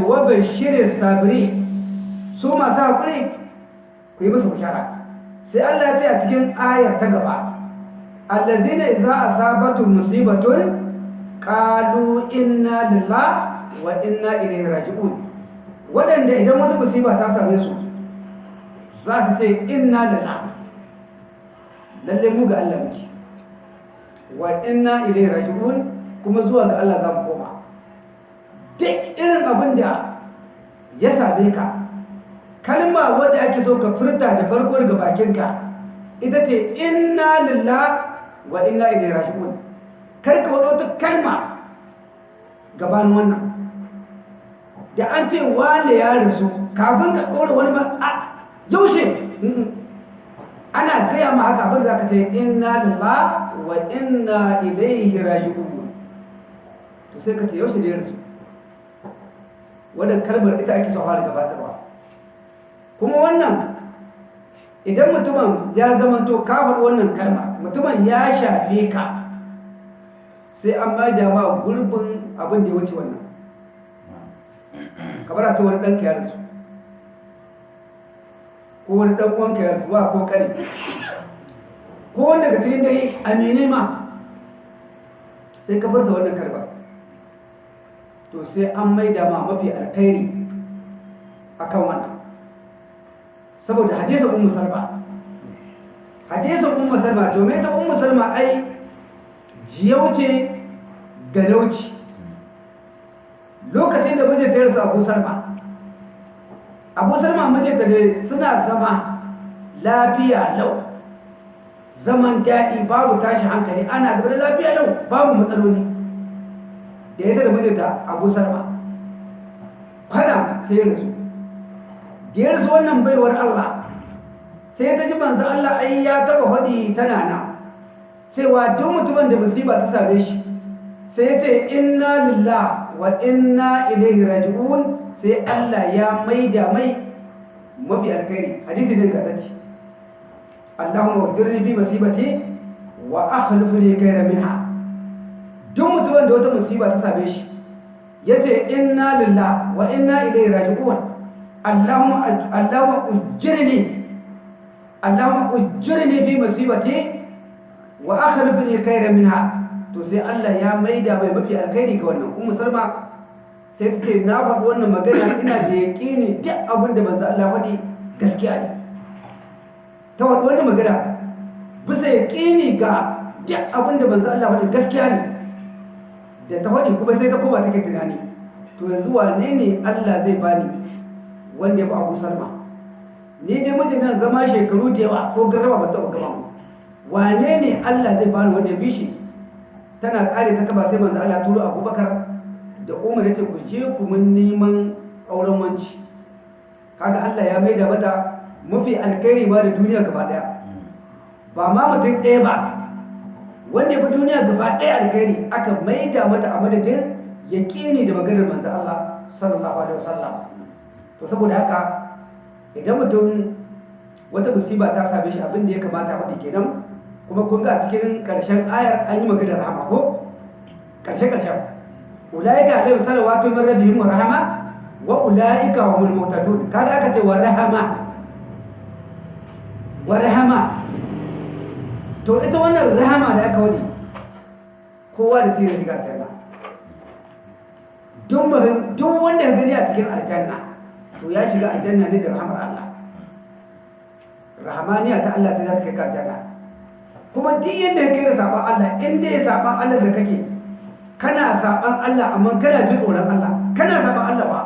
wa bashirin sabiri su masu haƙuri ku yi musu bishara. Sai Allah ya ce a cikin ayar ta gaba allazina idza asabatu musibatun qalu inna lillahi wa inna ilaihi raji'un. Wadanda idan wata musiba ta same su za su ce inna lillahi. Lalle mu ga Allah muke. Wa inna ilaihi raji'un kuma zuwa ga Allah za mu koma. Irin abin da ya same ka. Kalma wadda ake so ka furta da farko daga bakinka ita ce inna lillah wa inna ilaihi raji'un. Kar ka wado ta kalma gabanin wannan. Da an ce wane ya rasu kafin ka ɗora wani ba a yaushe? Ana gaya ma haka abin da ka ce inna lillah wa inna ilaihi raji'un. To sai ka ce yaushe ne ya rasu? Wannan kalmar ita ake son fara gabatarwa. Kuma wannan idan mutumin ya zamanto kafar wannan kalma mutumin ya shafe ka sai an ba da ma gurbin abin da ya wuce wannan. Kamar a ce wani ɗanka ya rasu ko wani ɗan uwanka ya rasu wa ko kare ko wanda daga cikin dai amine ma sai ka bar da wannan kalma. To sai an maida ma mafi alkhairi akan wannan. Saboda hadisin ummu salma hadisin ummu salma domin ta ummu salma ai jiyauce galauci lokacin da mijinta ya rasu abu salma abu salma mijinta ne suna zama lafiya lau. Zaman daɗi babu tashi hankali ana da lafiya lau babu matsaloli. Da ya da mijinta abu salma kwada sai ya rasu. Da ya rasu wannan baiwar Allah sai ta ji manzo Allah ai ya taba faɗi tana na cewa duk mutumin da musiba ta same shi sai ya ce inna lillah wa inna ilaihi raji'un sai Allah ya maida mai mafi alkhairi. Hadisi ne gazaci Allahumma wajirni bi musibati wa akhlifni khayran minha. Duk mutumin da wata musiba ta same shi ya ce inna lillah wa inna ilaihi raji'un. Allahumma allahumma ujirni allahumma ujirni fi musibati wa akhlifni khayran minha. To sai Allah ya maida mai mafi alkhairi ga wannan. Ummu salma sai ta ce na faɗi wannan magana ina da yaƙini duk abin da manzo Allah faɗi gaskiya ne. Ta faɗi wannan magana bisa yaƙini ga duk abin da manzo Allah faɗi gaskiya ne. Da ta faɗi kuma sai ta koma take tunani. To yanzu wane ne Allah zai bani wanda ya fi Abu Salma? Ni dai mijin nan zama shekaru da yawa ko garraba ba taɓa gama wane ne Allah zai bani wanda ya fi shi? Tana ƙare ta kaba sai manzo Allah turo Abubakar da Umar ya ce ku je ku mun neman auren wanci. Kaga Allah ya maida mata mafi alkhairi ba da duniya gaba ɗaya ba ma mutum ɗaya ba. Wanda fi duniya gaba ɗaya alkhairi aka maida mata a madadin yaƙini da maganar manzo Allah sallallahu alaihi wasallam. To saboda haka idan mutum wata musiba ta same shi abin da ya kamata faɗi kenan. Kuma kun ga cikin ƙarshen ayar an yi maganar rahama ko? Ƙarshe ƙarshen. Ulaika alaihim salawatu min rabbihim wa rahama wa ulaika humul muhtadun. Kaga aka ce wa rahama. Wa rahama. To ita wannan rahama da aka wani kowa da tsirin shiga aljanna duk wanda ya gani a cikin aljanna to ya shiga aljanna ne da rahamar Allah. Rahamaniya ta Allah ta za ta kai ka aljanna. Kuma duk yadda ya kai da saban Allah in dai saban Allah da kake kana saban Allah amma kana jin tsoron Allah. Kana saban Allah ba.